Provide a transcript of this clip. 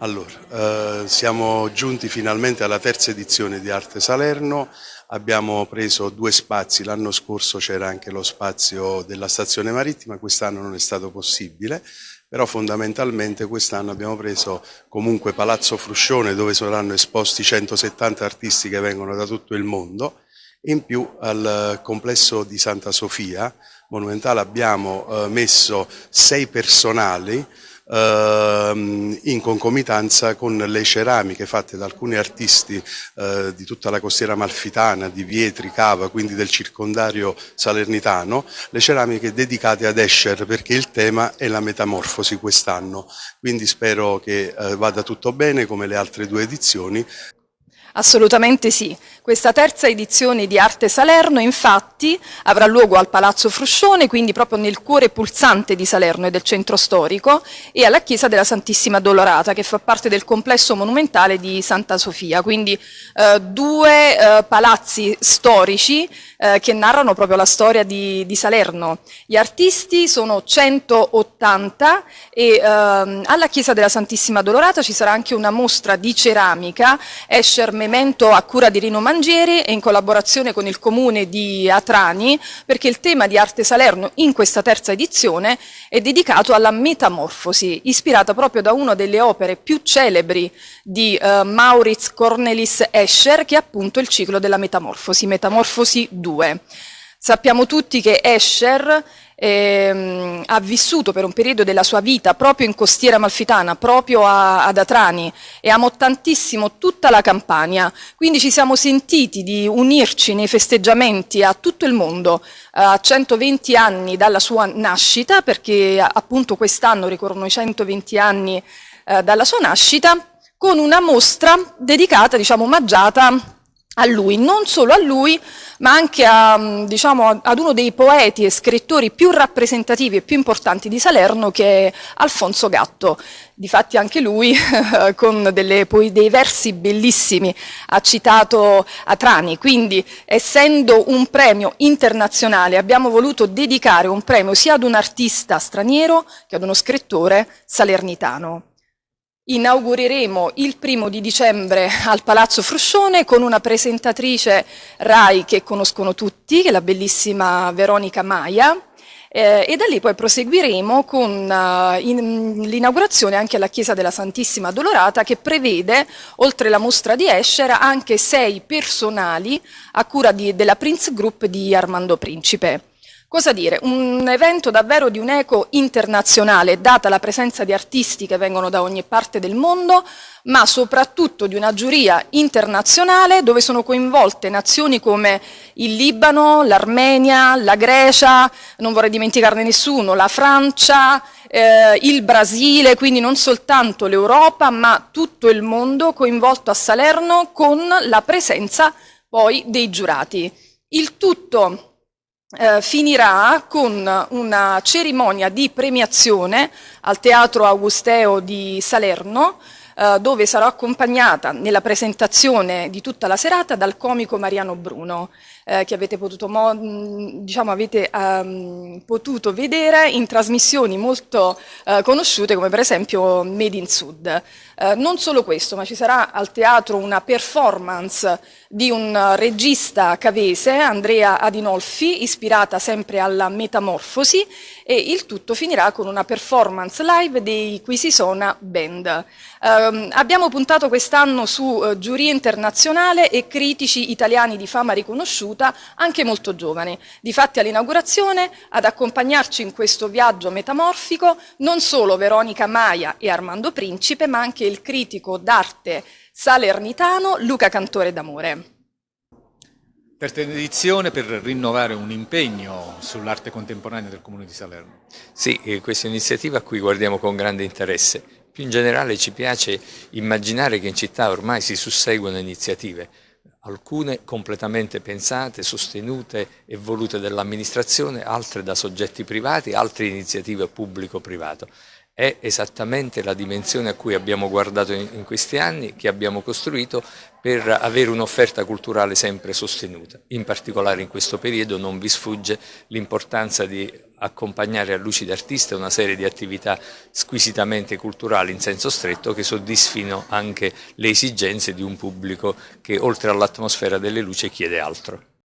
Allora, eh, siamo giunti finalmente alla terza edizione di Arte Salerno, abbiamo preso due spazi, l'anno scorso c'era anche lo spazio della stazione marittima, quest'anno non è stato possibile, però fondamentalmente quest'anno abbiamo preso comunque Palazzo Fruscione dove saranno esposti 170 artisti che vengono da tutto il mondo, in più al complesso di Santa Sofia Monumentale abbiamo eh, messo sei personali ehm, in concomitanza con le ceramiche fatte da alcuni artisti eh, di tutta la costiera malfitana, di Vietri, Cava, quindi del circondario salernitano, le ceramiche dedicate ad Escher perché il tema è la metamorfosi quest'anno, quindi spero che eh, vada tutto bene come le altre due edizioni. Assolutamente sì. Questa terza edizione di Arte Salerno infatti avrà luogo al Palazzo Fruscione, quindi proprio nel cuore pulsante di Salerno e del centro storico, e alla Chiesa della Santissima Dolorata, che fa parte del complesso monumentale di Santa Sofia. Quindi eh, due eh, palazzi storici eh, che narrano proprio la storia di, di, Salerno. Gli artisti sono 180 e ehm, alla Chiesa della Santissima Dolorata ci sarà anche una mostra di ceramica, Escher Memento a cura di Rino Mangieri e in collaborazione con il comune di Atrani, perché il tema di Arte Salerno in questa terza edizione è dedicato alla metamorfosi, ispirata proprio da una delle opere più celebri di eh, Maurits Cornelis Escher, che è appunto il ciclo della metamorfosi, Metamorfosi 2. 2. Sappiamo tutti che Escher ehm, ha vissuto per un periodo della sua vita proprio in costiera amalfitana, proprio a, ad Atrani e amò tantissimo tutta la Campania, quindi ci siamo sentiti di unirci nei festeggiamenti a tutto il mondo a 120 anni dalla sua nascita, perché appunto quest'anno ricorrono i 120 anni eh, dalla sua nascita, con una mostra dedicata, diciamo, omaggiata a lui, non solo a lui, ma anche a, mm, diciamo, ad uno dei poeti e scrittori più rappresentativi e più importanti di Salerno, che è Alfonso Gatto. Difatti anche lui, con delle, dei versi bellissimi, ha citato Atrani. Quindi, essendo un premio internazionale, abbiamo voluto dedicare un premio sia ad un artista straniero che ad uno scrittore salernitano inaugureremo il primo di dicembre al Palazzo Fruscione con una presentatrice RAI che conoscono tutti, che è la bellissima Veronica Maia, eh, e da lì poi proseguiremo con uh, l'inaugurazione anche alla Chiesa della Santissima Dolorata che prevede, oltre la mostra di Escher, anche sei personali a cura di, della Prince Group di Armando Principe. Cosa dire? Un evento davvero di un'eco internazionale, data la presenza di artisti che vengono da ogni parte del mondo, ma soprattutto di una giuria internazionale dove sono coinvolte nazioni come il Libano, l'Armenia, la Grecia, non vorrei dimenticarne nessuno, la Francia, eh, il Brasile, quindi non soltanto l'Europa, ma tutto il mondo coinvolto a Salerno con la presenza poi dei giurati. Il tutto eh, finirà con una cerimonia di premiazione al Teatro Augusteo di Salerno, eh, dove sarò accompagnata nella presentazione di tutta la serata dal comico Mariano Bruno eh, che avete potuto, diciamo, avete, um, potuto, vedere in trasmissioni molto uh, conosciute come per esempio Made in Sud. Uh, non solo questo, ma ci sarà al teatro una performance di un regista cavese, Andrea Adinolfi, ispirata sempre alla metamorfosi e il tutto finirà con una performance live dei Quisisona Band. Um, abbiamo puntato quest'anno su uh, giuria internazionale e critici italiani di fama riconosciuta conosciuta, anche molto giovane. Difatti all'inaugurazione, ad accompagnarci in questo viaggio metamorfico, non solo Veronica Maia e Armando Principe, ma anche il critico d'arte salernitano Luca Cantore d'Amore. Terza edizione per rinnovare un impegno sull'arte contemporanea del Comune di Salerno. Sì, questa è un'iniziativa a cui guardiamo con grande interesse. Più in generale ci piace immaginare che in città ormai si susseguono iniziative alcune completamente pensate, sostenute e volute dall'amministrazione, altre da soggetti privati, altre iniziative pubblico-privato. È esattamente la dimensione a cui abbiamo guardato in questi anni, che abbiamo costruito per avere un'offerta culturale sempre sostenuta. In particolare in questo periodo non vi sfugge l'importanza di accompagnare a Luci d'Artista una serie di attività squisitamente culturali in senso stretto che soddisfino anche le esigenze di un pubblico che oltre all'atmosfera delle luci chiede altro.